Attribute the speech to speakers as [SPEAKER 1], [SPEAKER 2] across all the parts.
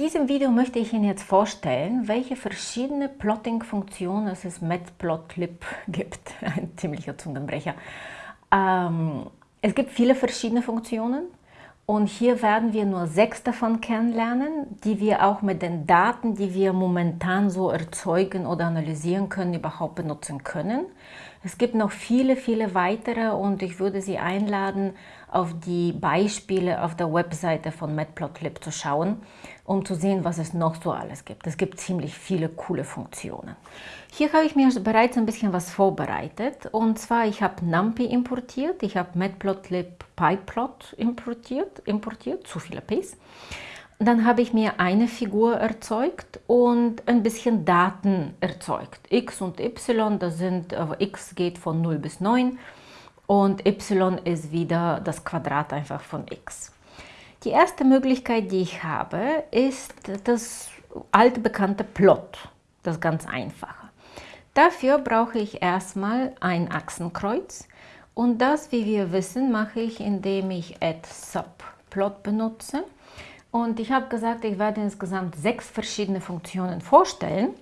[SPEAKER 1] diesem Video möchte ich Ihnen jetzt vorstellen, welche verschiedene Plotting-Funktionen es in Matplotlib gibt. Ein ziemlicher Zungenbrecher. Ähm, es gibt viele verschiedene Funktionen und hier werden wir nur sechs davon kennenlernen, die wir auch mit den Daten, die wir momentan so erzeugen oder analysieren können, überhaupt benutzen können. Es gibt noch viele, viele weitere und ich würde Sie einladen, auf die Beispiele auf der Webseite von Matplotlib zu schauen, um zu sehen, was es noch so alles gibt. Es gibt ziemlich viele coole Funktionen. Hier habe ich mir bereits ein bisschen was vorbereitet und zwar ich habe NumPy importiert, ich habe Matplotlib PyPlot importiert, importiert, zu viele Ps. Dann habe ich mir eine Figur erzeugt und ein bisschen Daten erzeugt. x und y, das sind, äh, x geht von 0 bis 9 und y ist wieder das Quadrat einfach von x. Die erste Möglichkeit, die ich habe, ist das altbekannte Plot, das ganz einfache. Dafür brauche ich erstmal ein Achsenkreuz und das, wie wir wissen, mache ich, indem ich add subplot benutze. Und ich habe gesagt, ich werde insgesamt sechs verschiedene Funktionen vorstellen.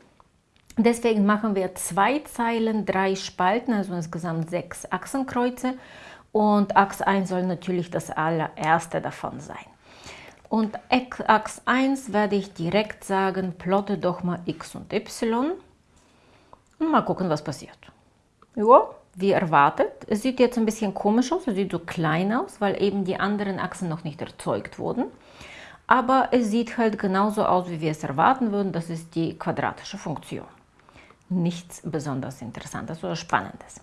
[SPEAKER 1] Deswegen machen wir zwei Zeilen, drei Spalten, also insgesamt sechs Achsenkreuze. Und Achs 1 soll natürlich das allererste davon sein. Und Achs 1 werde ich direkt sagen, plotte doch mal x und y. Und mal gucken, was passiert. Ja, wie erwartet. Es sieht jetzt ein bisschen komisch aus, es sieht so klein aus, weil eben die anderen Achsen noch nicht erzeugt wurden aber es sieht halt genauso aus, wie wir es erwarten würden. Das ist die quadratische Funktion. Nichts besonders Interessantes oder Spannendes.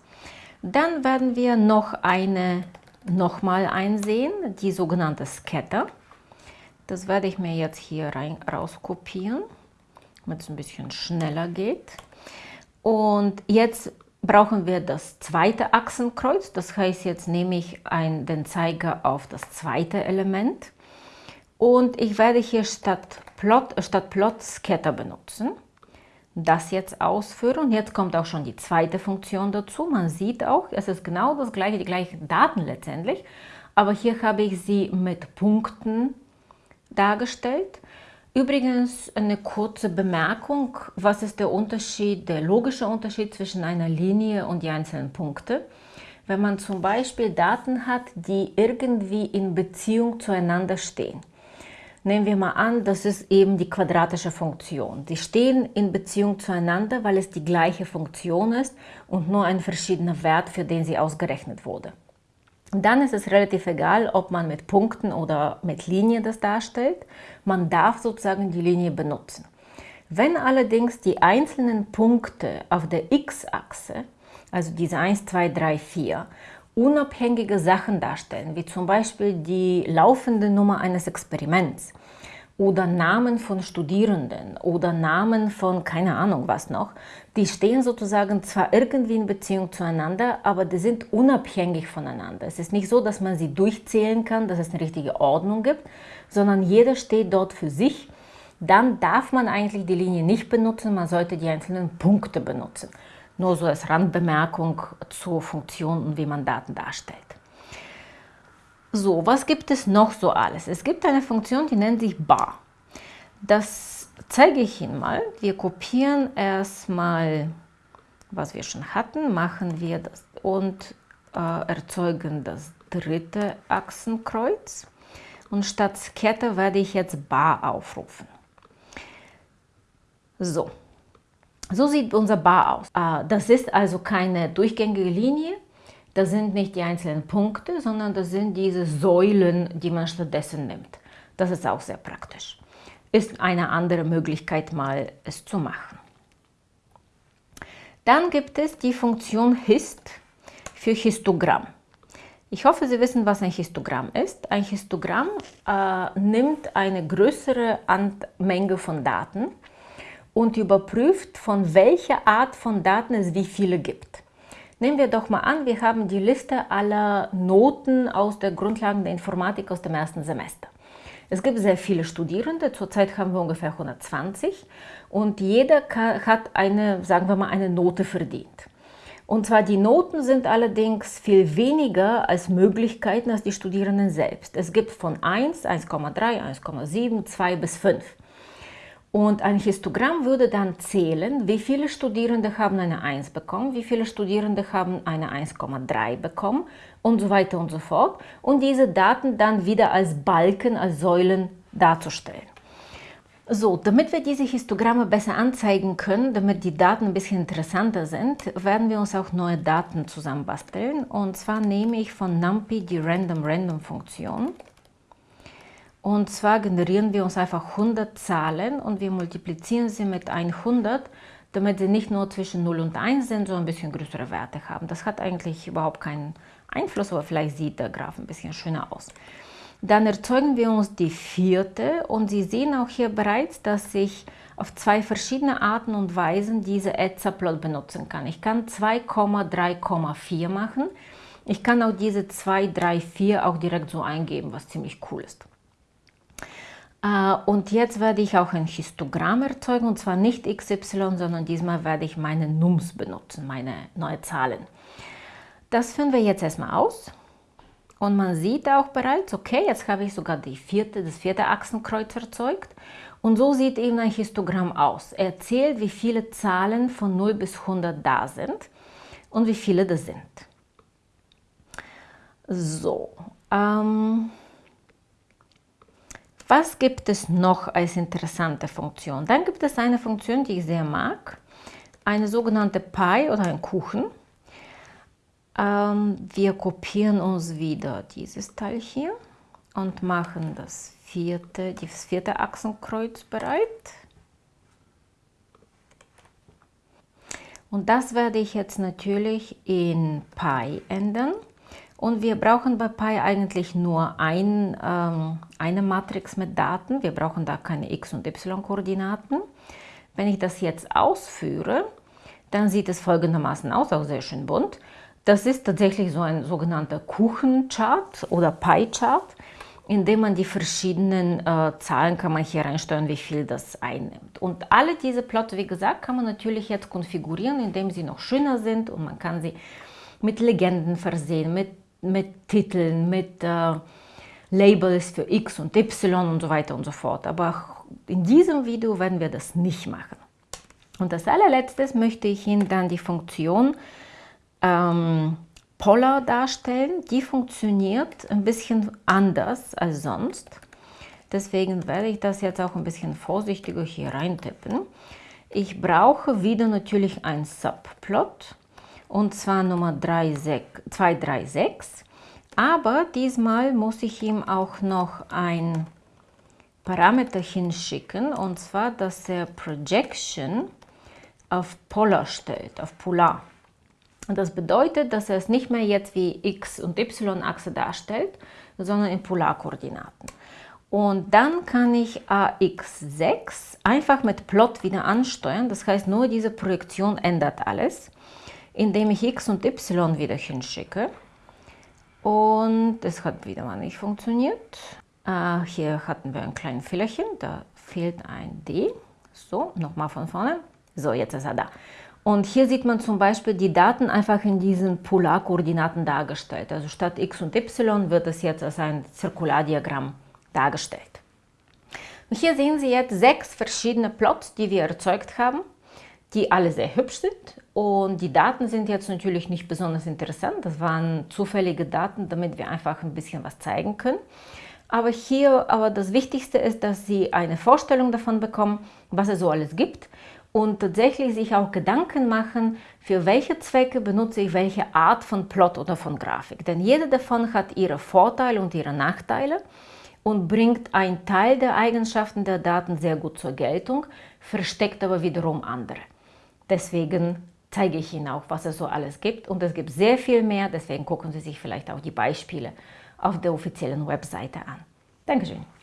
[SPEAKER 1] Dann werden wir noch eine nochmal einsehen, die sogenannte Scatter. Das werde ich mir jetzt hier rein, rauskopieren, damit es ein bisschen schneller geht. Und jetzt brauchen wir das zweite Achsenkreuz. Das heißt, jetzt nehme ich ein, den Zeiger auf das zweite Element und ich werde hier statt Plot, statt Plot Scatter benutzen. Das jetzt ausführen. Jetzt kommt auch schon die zweite Funktion dazu. Man sieht auch, es ist genau das gleiche, die gleichen Daten letztendlich. Aber hier habe ich sie mit Punkten dargestellt. Übrigens eine kurze Bemerkung, was ist der Unterschied, der logische Unterschied zwischen einer Linie und die einzelnen Punkte. Wenn man zum Beispiel Daten hat, die irgendwie in Beziehung zueinander stehen. Nehmen wir mal an, das ist eben die quadratische Funktion. Die stehen in Beziehung zueinander, weil es die gleiche Funktion ist und nur ein verschiedener Wert, für den sie ausgerechnet wurde. Dann ist es relativ egal, ob man mit Punkten oder mit Linien das darstellt. Man darf sozusagen die Linie benutzen. Wenn allerdings die einzelnen Punkte auf der x-Achse, also diese 1, 2, 3, 4, unabhängige Sachen darstellen, wie zum Beispiel die laufende Nummer eines Experiments oder Namen von Studierenden oder Namen von keine Ahnung was noch, die stehen sozusagen zwar irgendwie in Beziehung zueinander, aber die sind unabhängig voneinander. Es ist nicht so, dass man sie durchzählen kann, dass es eine richtige Ordnung gibt, sondern jeder steht dort für sich. Dann darf man eigentlich die Linie nicht benutzen, man sollte die einzelnen Punkte benutzen. Nur so als Randbemerkung zur Funktion und wie man Daten darstellt. So, was gibt es noch so alles? Es gibt eine Funktion, die nennt sich bar. Das zeige ich Ihnen mal. Wir kopieren erstmal, was wir schon hatten, machen wir das und äh, erzeugen das dritte Achsenkreuz. Und statt Scatter werde ich jetzt bar aufrufen. So, so sieht unser Bar aus. Ah, das ist also keine durchgängige Linie. Das sind nicht die einzelnen Punkte, sondern das sind diese Säulen, die man stattdessen nimmt. Das ist auch sehr praktisch. Ist eine andere Möglichkeit, mal es zu machen. Dann gibt es die Funktion Hist für Histogramm. Ich hoffe, Sie wissen, was ein Histogramm ist. Ein Histogramm äh, nimmt eine größere Menge von Daten und überprüft, von welcher Art von Daten es wie viele gibt. Nehmen wir doch mal an, wir haben die Liste aller Noten aus der Grundlagen der Informatik aus dem ersten Semester. Es gibt sehr viele Studierende, zurzeit haben wir ungefähr 120 und jeder hat eine, sagen wir mal, eine Note verdient. Und zwar die Noten sind allerdings viel weniger als Möglichkeiten als die Studierenden selbst. Es gibt von 1, 1,3, 1,7, 2 bis 5. Und ein Histogramm würde dann zählen, wie viele Studierende haben eine 1 bekommen, wie viele Studierende haben eine 1,3 bekommen und so weiter und so fort. Und diese Daten dann wieder als Balken, als Säulen darzustellen. So, damit wir diese Histogramme besser anzeigen können, damit die Daten ein bisschen interessanter sind, werden wir uns auch neue Daten zusammenbasteln. Und zwar nehme ich von NumPy die Random-Random-Funktion und zwar generieren wir uns einfach 100 Zahlen und wir multiplizieren sie mit 100, damit sie nicht nur zwischen 0 und 1 sind, sondern ein bisschen größere Werte haben. Das hat eigentlich überhaupt keinen Einfluss, aber vielleicht sieht der Graph ein bisschen schöner aus. Dann erzeugen wir uns die vierte und Sie sehen auch hier bereits, dass ich auf zwei verschiedene Arten und Weisen diese Etzer-Plot benutzen kann. Ich kann 2,3,4 machen. Ich kann auch diese 2, 3, 4 auch direkt so eingeben, was ziemlich cool ist. Äh, und jetzt werde ich auch ein Histogramm erzeugen, und zwar nicht XY, sondern diesmal werde ich meine Nums benutzen, meine neue Zahlen. Das führen wir jetzt erstmal aus. Und man sieht auch bereits, okay, jetzt habe ich sogar die vierte, das vierte Achsenkreuz erzeugt. Und so sieht eben ein Histogramm aus. Er zählt, wie viele Zahlen von 0 bis 100 da sind und wie viele das sind. So, ähm, was gibt es noch als interessante Funktion? Dann gibt es eine Funktion, die ich sehr mag, eine sogenannte Pie oder ein Kuchen. Ähm, wir kopieren uns wieder dieses Teil hier und machen das vierte, das vierte Achsenkreuz bereit. Und das werde ich jetzt natürlich in Pi ändern. Und wir brauchen bei Pi eigentlich nur ein, ähm, eine Matrix mit Daten. Wir brauchen da keine x- und y-Koordinaten. Wenn ich das jetzt ausführe, dann sieht es folgendermaßen aus, auch sehr schön bunt. Das ist tatsächlich so ein sogenannter Kuchenchart oder Pie-Chart, in dem man die verschiedenen äh, Zahlen kann man hier reinsteuern, wie viel das einnimmt. Und alle diese Plotte, wie gesagt, kann man natürlich jetzt konfigurieren, indem sie noch schöner sind und man kann sie mit Legenden versehen, mit mit Titeln, mit äh, Labels für X und Y und so weiter und so fort. Aber in diesem Video werden wir das nicht machen. Und als allerletztes möchte ich Ihnen dann die Funktion ähm, Polar darstellen. Die funktioniert ein bisschen anders als sonst. Deswegen werde ich das jetzt auch ein bisschen vorsichtiger hier reintippen. Ich brauche wieder natürlich ein Subplot und zwar Nummer 236. Aber diesmal muss ich ihm auch noch ein Parameter hinschicken und zwar, dass er Projection auf Polar stellt, auf Polar. Das bedeutet, dass er es nicht mehr jetzt wie x- und y-Achse darstellt, sondern in Polarkoordinaten. Und dann kann ich AX6 einfach mit Plot wieder ansteuern. Das heißt, nur diese Projektion ändert alles indem ich x und y wieder hinschicke. Und es hat wieder mal nicht funktioniert. Äh, hier hatten wir ein kleines Fehlerchen, da fehlt ein D. So, nochmal von vorne. So, jetzt ist er da. Und hier sieht man zum Beispiel die Daten einfach in diesen Polarkoordinaten dargestellt. Also statt x und y wird es jetzt als ein Zirkulardiagramm dargestellt. Und hier sehen Sie jetzt sechs verschiedene Plots, die wir erzeugt haben die alle sehr hübsch sind. Und die Daten sind jetzt natürlich nicht besonders interessant. Das waren zufällige Daten, damit wir einfach ein bisschen was zeigen können. Aber hier, aber das Wichtigste ist, dass Sie eine Vorstellung davon bekommen, was es so alles gibt und tatsächlich sich auch Gedanken machen, für welche Zwecke benutze ich welche Art von Plot oder von Grafik. Denn jede davon hat ihre Vorteile und ihre Nachteile und bringt einen Teil der Eigenschaften der Daten sehr gut zur Geltung, versteckt aber wiederum andere. Deswegen zeige ich Ihnen auch, was es so alles gibt. Und es gibt sehr viel mehr, deswegen gucken Sie sich vielleicht auch die Beispiele auf der offiziellen Webseite an. Dankeschön.